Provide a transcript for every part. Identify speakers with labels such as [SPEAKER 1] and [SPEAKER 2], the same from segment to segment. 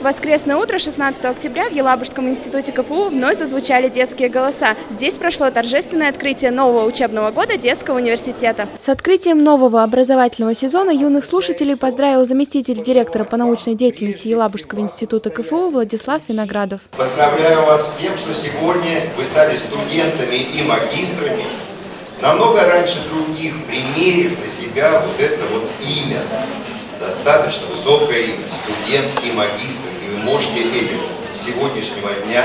[SPEAKER 1] Воскресное утро 16 октября в Елабужском институте КФУ вновь зазвучали детские голоса. Здесь прошло торжественное открытие нового учебного года детского университета. С открытием нового образовательного сезона юных слушателей поздравил заместитель директора по научной деятельности Елабужского института КФУ Владислав Виноградов.
[SPEAKER 2] Поздравляю вас с тем, что сегодня вы стали студентами и магистрами, намного раньше других, примерив на себя вот это вот имя достаточно высокое имя, студент и магистр, и вы можете этим с сегодняшнего дня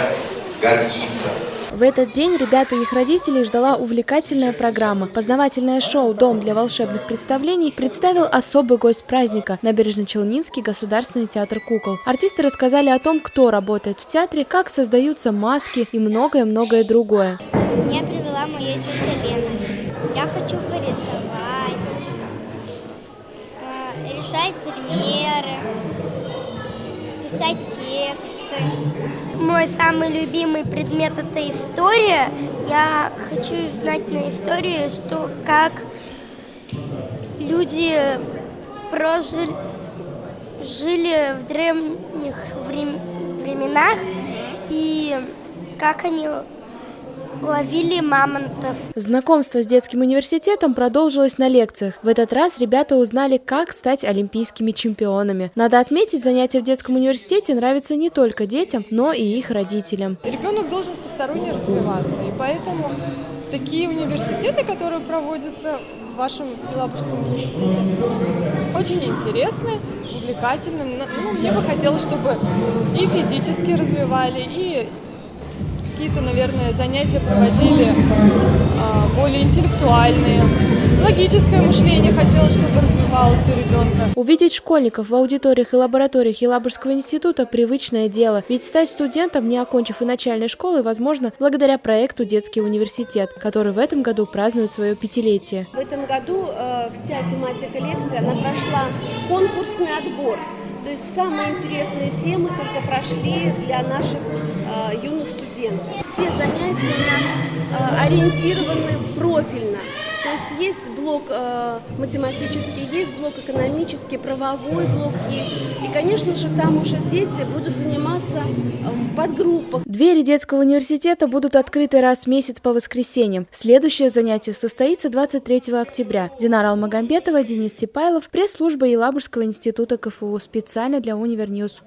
[SPEAKER 2] гордиться.
[SPEAKER 1] В этот день ребята и их родителей ждала увлекательная программа. Познавательное шоу «Дом для волшебных представлений» представил особый гость праздника – Набережно-Челнинский государственный театр кукол. Артисты рассказали о том, кто работает в театре, как создаются маски и многое-многое другое.
[SPEAKER 3] Меня привела моя тетя Лена. Я хочу порисовать, решать примеры, писать тексты. Мой самый любимый предмет – это история. Я хочу знать на истории, что как люди прожили жили в древних временах и как они ловили мамонтов.
[SPEAKER 1] Знакомство с детским университетом продолжилось на лекциях. В этот раз ребята узнали, как стать олимпийскими чемпионами. Надо отметить, занятия в детском университете нравятся не только детям, но и их родителям.
[SPEAKER 4] Ребенок должен всесторонне развиваться, и поэтому такие университеты, которые проводятся в вашем Елабужском университете, очень интересны, увлекательны. Ну, мне бы хотелось, чтобы и физически развивали, и какие-то, наверное, занятия проводили а, более интеллектуальные. Логическое мышление хотелось, чтобы развивалось у ребенка.
[SPEAKER 1] Увидеть школьников в аудиториях и лабораториях Елабужского института – привычное дело. Ведь стать студентом, не окончив и начальной школы, возможно, благодаря проекту «Детский университет», который в этом году празднует свое пятилетие.
[SPEAKER 5] В этом году э, вся тематика лекции, она прошла конкурсный отбор. То есть самые интересные темы только прошли для наших юных студентов. Все занятия у нас э, ориентированы профильно. То есть есть блок э, математический, есть блок экономический, правовой блок есть. И, конечно же, там уже дети будут заниматься э, в подгруппах.
[SPEAKER 1] Двери детского университета будут открыты раз в месяц по воскресеньям. Следующее занятие состоится 23 октября. Динара Алмагамбетова, Денис Сипайлов, пресс-служба Елабужского института КФУ специально для Univer News.